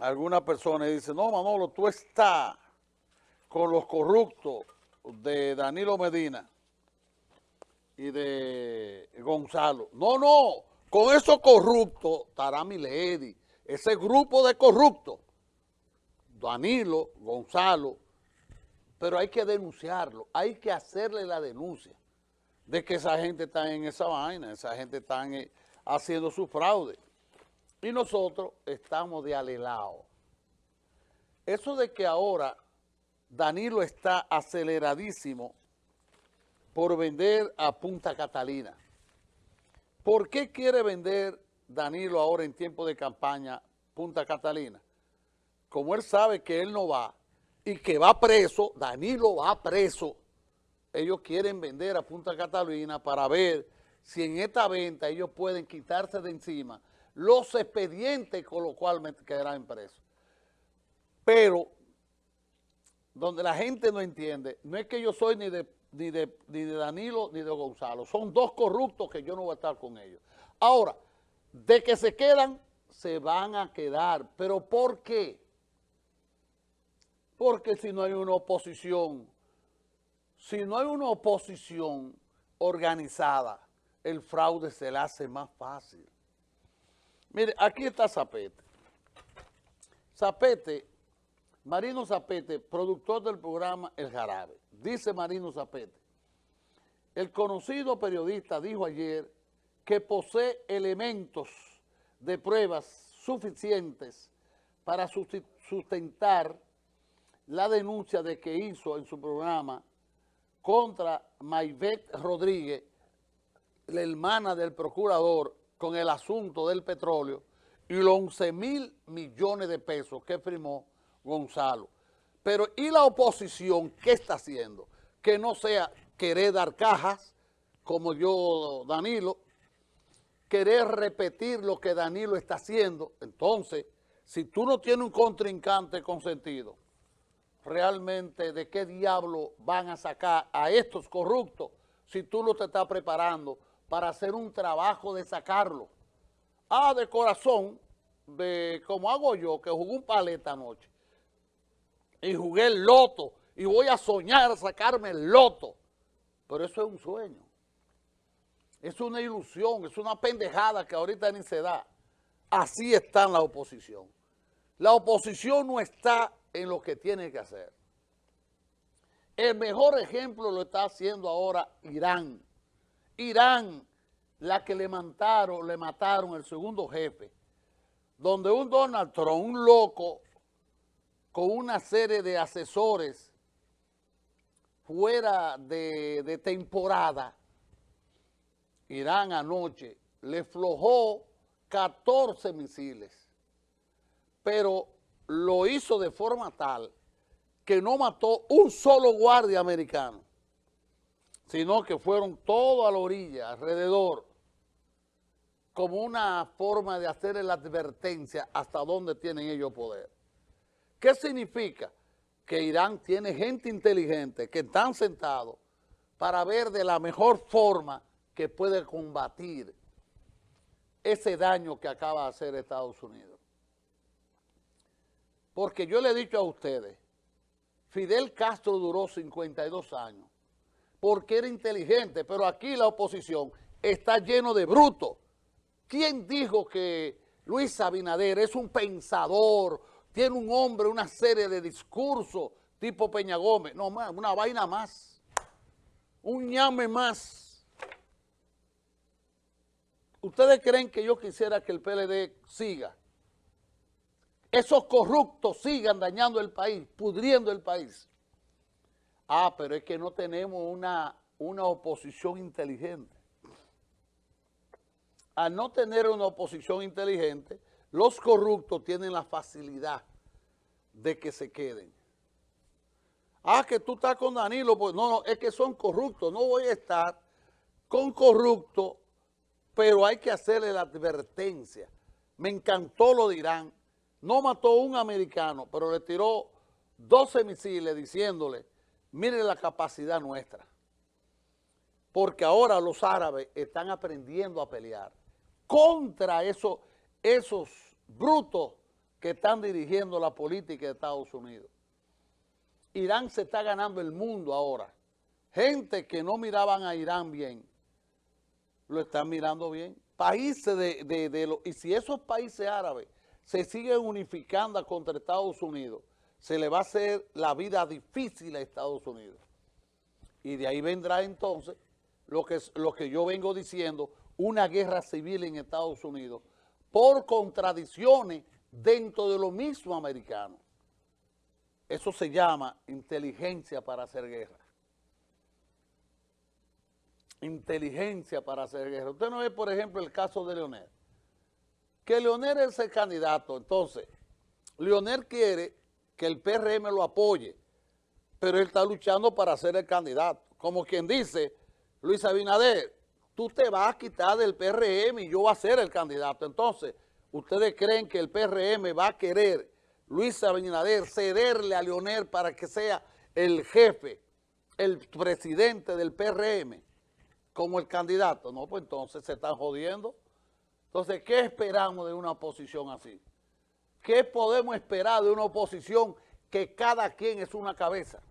alguna persona y dice, no, Manolo, tú estás con los corruptos de Danilo Medina y de Gonzalo. No, no, con esos corruptos estará Milady, ese grupo de corruptos, Danilo, Gonzalo, pero hay que denunciarlo, hay que hacerle la denuncia de que esa gente está en esa vaina, esa gente está eh, haciendo su fraude. Y nosotros estamos de alelao. Eso de que ahora Danilo está aceleradísimo por vender a Punta Catalina. ¿Por qué quiere vender Danilo ahora en tiempo de campaña Punta Catalina? Como él sabe que él no va y que va preso, Danilo va preso, ellos quieren vender a Punta Catalina para ver si en esta venta ellos pueden quitarse de encima los expedientes con los cuales quedarán preso. Pero, donde la gente no entiende, no es que yo soy ni de, ni de, ni de Danilo ni de Gonzalo, son dos corruptos que yo no voy a estar con ellos. Ahora, de que se quedan, se van a quedar. ¿Pero por qué? Porque si no hay una oposición, si no hay una oposición organizada, el fraude se le hace más fácil. Mire, aquí está Zapete. Zapete, Marino Zapete, productor del programa El Jarabe. Dice Marino Zapete, el conocido periodista dijo ayer que posee elementos de pruebas suficientes para sustentar la denuncia de que hizo en su programa contra Mayvet Rodríguez, la hermana del procurador, con el asunto del petróleo y los 11 mil millones de pesos que firmó Gonzalo. Pero ¿y la oposición qué está haciendo? Que no sea querer dar cajas, como yo, Danilo, querer repetir lo que Danilo está haciendo. Entonces, si tú no tienes un contrincante consentido, realmente de qué diablo van a sacar a estos corruptos si tú no te estás preparando para hacer un trabajo de sacarlo. Ah, de corazón, de como hago yo, que jugué un paleta anoche y jugué el loto y voy a soñar sacarme el loto. Pero eso es un sueño. Es una ilusión, es una pendejada que ahorita ni se da. Así está en la oposición. La oposición no está en lo que tiene que hacer. El mejor ejemplo lo está haciendo ahora Irán. Irán, la que le mataron, le mataron el segundo jefe, donde un Donald Trump, un loco, con una serie de asesores fuera de, de temporada, Irán anoche le flojó 14 misiles, pero lo hizo de forma tal que no mató un solo guardia americano sino que fueron todos a la orilla, alrededor, como una forma de hacer la advertencia hasta dónde tienen ellos poder. ¿Qué significa? Que Irán tiene gente inteligente que están sentados para ver de la mejor forma que puede combatir ese daño que acaba de hacer Estados Unidos. Porque yo le he dicho a ustedes, Fidel Castro duró 52 años porque era inteligente, pero aquí la oposición está lleno de brutos. ¿Quién dijo que Luis Abinader es un pensador, tiene un hombre, una serie de discursos tipo Peña Gómez? No, una vaina más, un ñame más. ¿Ustedes creen que yo quisiera que el PLD siga? Esos corruptos sigan dañando el país, pudriendo el país. Ah, pero es que no tenemos una, una oposición inteligente. Al no tener una oposición inteligente, los corruptos tienen la facilidad de que se queden. Ah, que tú estás con Danilo, pues no, no, es que son corruptos, no voy a estar con corruptos, pero hay que hacerle la advertencia. Me encantó lo dirán, no mató un americano, pero le tiró 12 misiles diciéndole Miren la capacidad nuestra. Porque ahora los árabes están aprendiendo a pelear contra esos, esos brutos que están dirigiendo la política de Estados Unidos. Irán se está ganando el mundo ahora. Gente que no miraban a Irán bien, lo están mirando bien. Países de, de, los... Y si esos países árabes se siguen unificando contra Estados Unidos, se le va a hacer la vida difícil a Estados Unidos. Y de ahí vendrá entonces lo que, lo que yo vengo diciendo, una guerra civil en Estados Unidos por contradicciones dentro de lo mismo americano. Eso se llama inteligencia para hacer guerra. Inteligencia para hacer guerra. Usted no ve, por ejemplo, el caso de Leonel. Que Leonel es el candidato. Entonces, Leonel quiere que el PRM lo apoye, pero él está luchando para ser el candidato. Como quien dice, Luis Abinader, tú te vas a quitar del PRM y yo voy a ser el candidato. Entonces, ¿ustedes creen que el PRM va a querer, Luis Abinader, cederle a Leonel para que sea el jefe, el presidente del PRM como el candidato? No, pues entonces se están jodiendo. Entonces, ¿qué esperamos de una oposición así? ¿Qué podemos esperar de una oposición que cada quien es una cabeza?